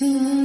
Mm-hmm.